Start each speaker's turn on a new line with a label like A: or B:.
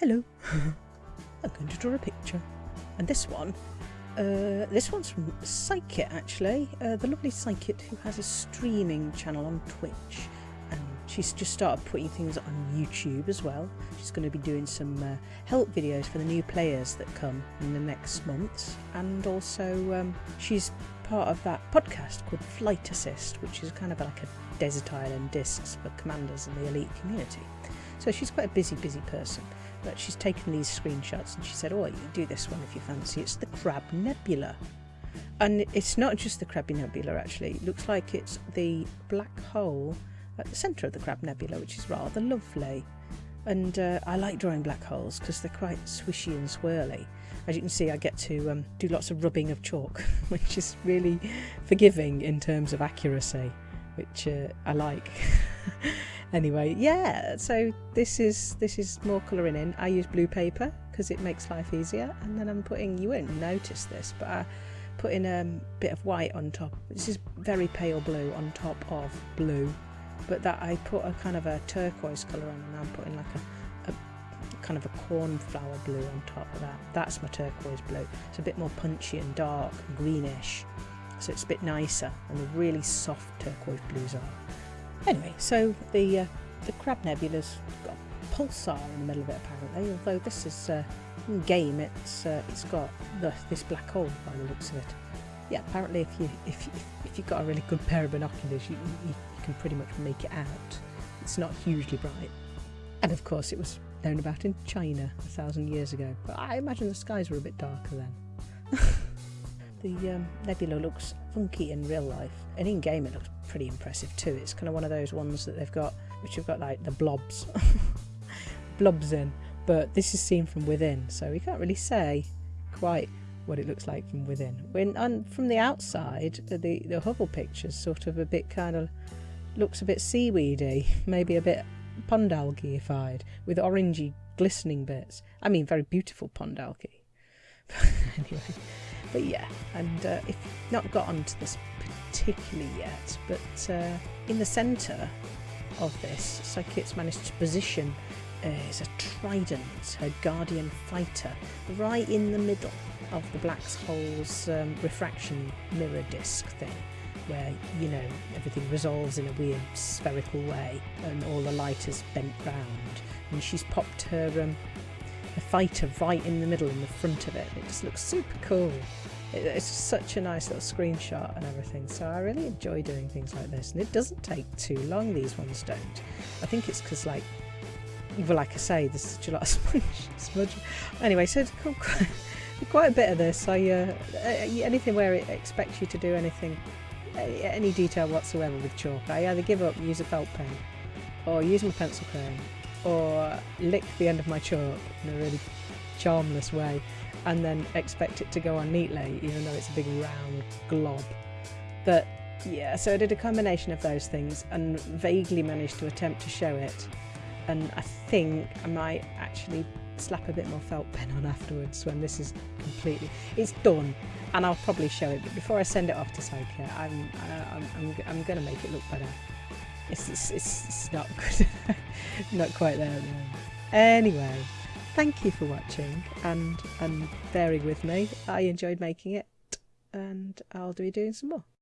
A: hello, I'm going to draw a picture. And this one, uh, this one's from Psychit actually, uh, the lovely Psychit who has a streaming channel on Twitch. And she's just started putting things on YouTube as well. She's going to be doing some uh, help videos for the new players that come in the next months. And also, um, she's part of that podcast called Flight Assist, which is kind of like a desert island discs for commanders in the elite community. So she's quite a busy, busy person. But she's taken these screenshots and she said, Oh, you do this one if you fancy. It's the Crab Nebula. And it's not just the Crabby Nebula, actually. It looks like it's the black hole at the centre of the Crab Nebula, which is rather lovely. And uh, I like drawing black holes because they're quite swishy and swirly. As you can see, I get to um, do lots of rubbing of chalk, which is really forgiving in terms of accuracy, which uh, I like. anyway, yeah. So this is this is more colouring in. I use blue paper because it makes life easier, and then I'm putting. You won't notice this, but I put in a um, bit of white on top. This is very pale blue on top of blue, but that I put a kind of a turquoise colour on, and I'm putting like a, a kind of a cornflower blue on top of that. That's my turquoise blue. It's a bit more punchy and dark and greenish, so it's a bit nicer, and the really soft turquoise blues are. Anyway, so the uh, the Crab Nebula's got a pulsar in the middle of it apparently, although this is uh, game it's uh, it's got the, this black hole by the looks of it. Yeah, apparently if you if you, if you've got a really good pair of binoculars, you, you, you can pretty much make it out. It's not hugely bright, and of course it was known about in China a thousand years ago. But I imagine the skies were a bit darker then. the um, nebula looks funky in real life, and in game it looks pretty impressive too. It's kind of one of those ones that they've got, which have got like the blobs, blobs in, but this is seen from within, so we can't really say quite what it looks like from within. When from the outside, the the Hubble picture's sort of a bit kind of looks a bit seaweedy, maybe a bit pond algaeified with orangey glistening bits. I mean, very beautiful pond algae. anyway, but yeah, and uh, if not got onto this particularly yet, but uh, in the centre of this, Psychit's managed to position uh, is a trident, her guardian fighter, right in the middle of the black hole's um, refraction mirror disc thing, where you know everything resolves in a weird spherical way, and all the light is bent round, and she's popped her um, her fighter right in the middle, in the front of it. It just looks super cool. It's such a nice little screenshot and everything. So I really enjoy doing things like this and it doesn't take too long these ones don't. I think it's because like well like I say there's such a lot of smudge, smudge. anyway so quite, quite a bit of this. I uh, anything where it expects you to do anything any detail whatsoever with chalk I either give up use a felt pen or use my pencil crayon or lick the end of my chalk in a really charmless way and then expect it to go on neatly, even though it's a big round glob. But yeah, so I did a combination of those things and vaguely managed to attempt to show it. And I think I might actually slap a bit more felt pen on afterwards when this is completely it's done and I'll probably show it but before I send it off to Psyche I'm, uh, I'm, I'm, I'm gonna make it look better it's, it's, it's not good not quite there anyway thank you for watching and and bearing with me. I enjoyed making it and I'll be doing some more.